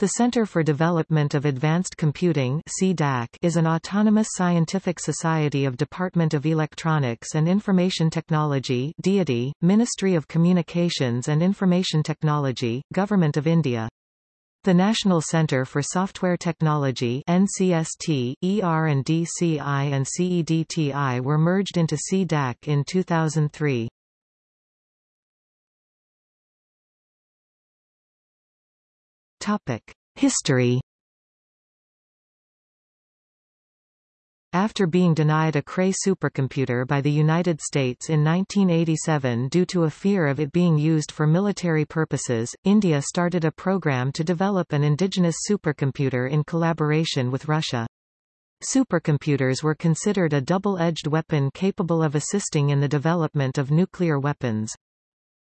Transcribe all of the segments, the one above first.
The Center for Development of Advanced Computing is an autonomous scientific society of Department of Electronics and Information Technology DoD, Ministry of Communications and Information Technology, Government of India. The National Center for Software Technology NCST, ER&DCI and CEDTI were merged into CDAC in 2003. History After being denied a Cray supercomputer by the United States in 1987 due to a fear of it being used for military purposes, India started a program to develop an indigenous supercomputer in collaboration with Russia. Supercomputers were considered a double-edged weapon capable of assisting in the development of nuclear weapons.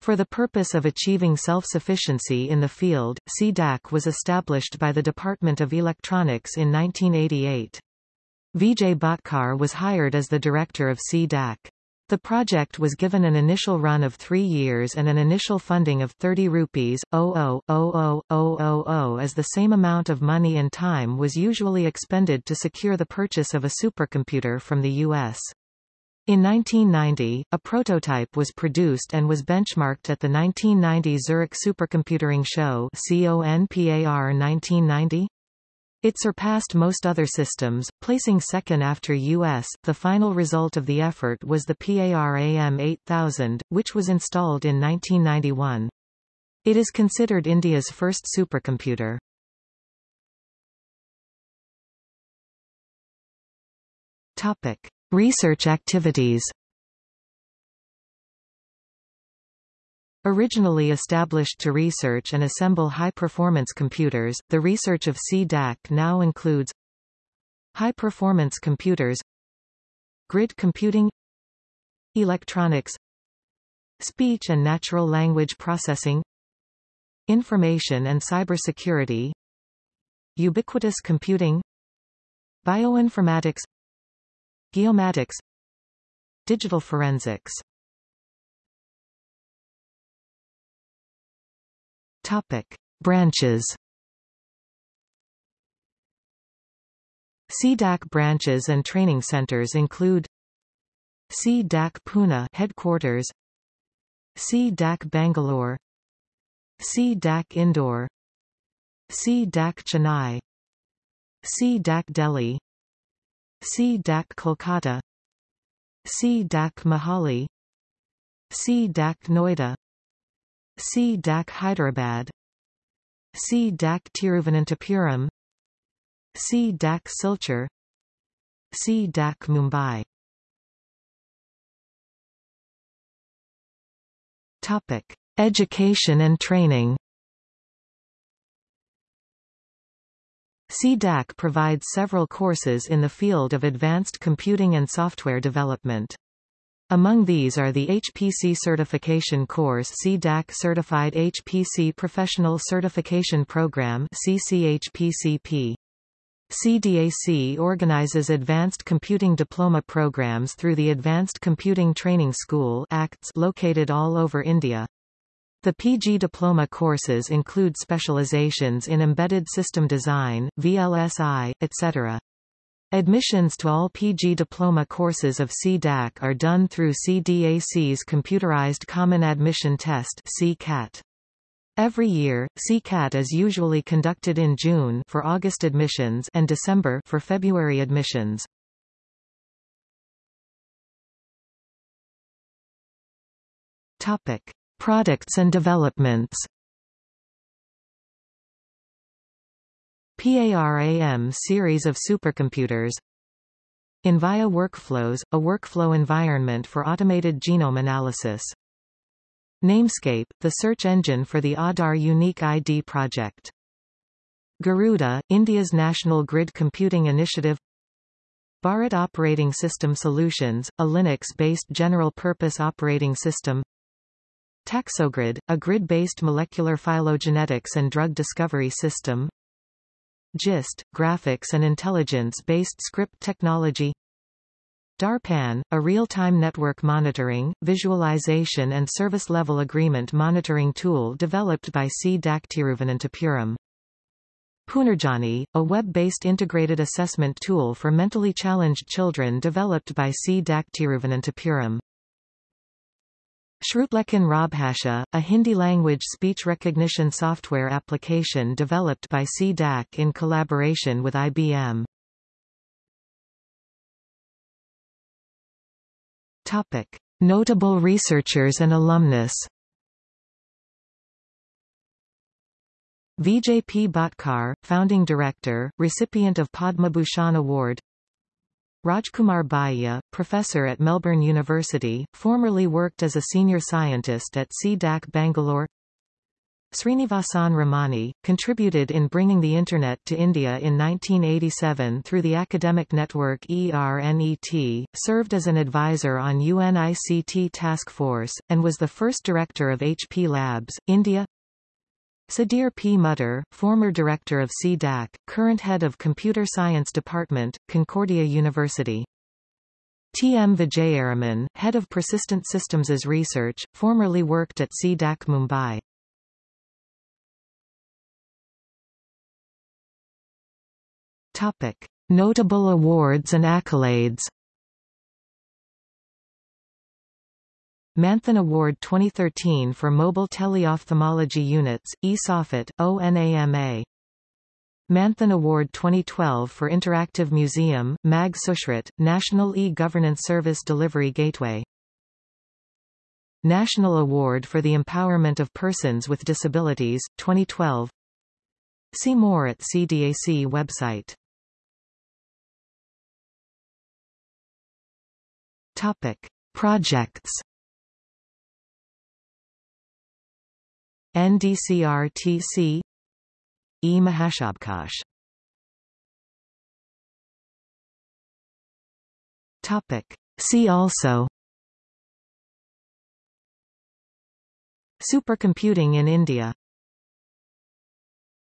For the purpose of achieving self-sufficiency in the field, CDAC was established by the Department of Electronics in 1988. Vijay Bhatkar was hired as the director of CDAC. The project was given an initial run of three years and an initial funding of 30 rupees, 00000 as the same amount of money and time was usually expended to secure the purchase of a supercomputer from the U.S. In 1990, a prototype was produced and was benchmarked at the 1990 Zurich Supercomputing Show CONPAR 1990. It surpassed most other systems, placing second after US. The final result of the effort was the PARAM 8000, which was installed in 1991. It is considered India's first supercomputer. Topic. Research activities. Originally established to research and assemble high-performance computers, the research of CDAC now includes high-performance computers grid computing electronics speech and natural language processing information and cybersecurity ubiquitous computing bioinformatics Geomatics. Digital forensics. Topic. Branches. CDAC branches and training centers include CDAC Pune headquarters CDAC Bangalore CDAC Indore CDAC Chennai CDAC Delhi CDAC Kolkata CDAC Mohali CDAC Noida CDAC Hyderabad C. CDAC Tiruvananthapuram CDAC Silchar CDAC Mumbai Topic: Education and training CDAC provides several courses in the field of advanced computing and software development. Among these are the HPC Certification Course CDAC Certified HPC Professional Certification Program CCHPCP. CDAC organizes advanced computing diploma programs through the Advanced Computing Training School ACTS located all over India. The PG diploma courses include specializations in embedded system design, VLSI, etc. Admissions to all PG diploma courses of CDAC are done through CDAC's Computerized Common Admission Test CCAT. Every year, CCAT is usually conducted in June for August admissions and December for February admissions. Topic: Products and developments PARAM series of supercomputers Anvaya Workflows, a workflow environment for automated genome analysis. Namescape, the search engine for the Aadhaar Unique ID project. Garuda, India's national grid computing initiative Bharat Operating System Solutions, a Linux-based general-purpose operating system Taxogrid, a grid-based molecular phylogenetics and drug discovery system GIST, graphics and intelligence-based script technology DARPAN, a real-time network monitoring, visualization and service-level agreement monitoring tool developed by C. Tiruvananthapuram. Punarjani, a web-based integrated assessment tool for mentally challenged children developed by C-DAC Tiruvananthapuram. Shrutlekhan Rajbhasha, a Hindi-language speech recognition software application developed by C-DAC in collaboration with IBM. Topic. Notable researchers and alumnus Vijay P. Bhatkar, Founding Director, recipient of Padma Bhushan Award Rajkumar Buyya, professor at Melbourne University, formerly worked as a senior scientist at C-DAC Bangalore. Srinivasan Ramani, contributed in bringing the Internet to India in 1987 through the academic network ERNET, served as an advisor on UNICT Task Force, and was the first director of HP Labs, India Sudhir P. Mudur, former director of C-DAC, current head of Computer Science Department, Concordia University. T. M. Vijayaraman, head of Persistent Systems as Research, formerly worked at C-DAC Mumbai. Topic. Notable awards and accolades Manthan Award 2013 for Mobile Teleophthalmology Units, eSoffit, ONAMA. Manthan Award 2012 for Interactive Museum, MAG Sushrit, National E-Governance Service Delivery Gateway. National Award for the Empowerment of Persons with Disabilities, 2012. See more at CDAC website. Topic. Projects NDCRTC E. Mahashabdkosh. Topic. See also. Supercomputing in India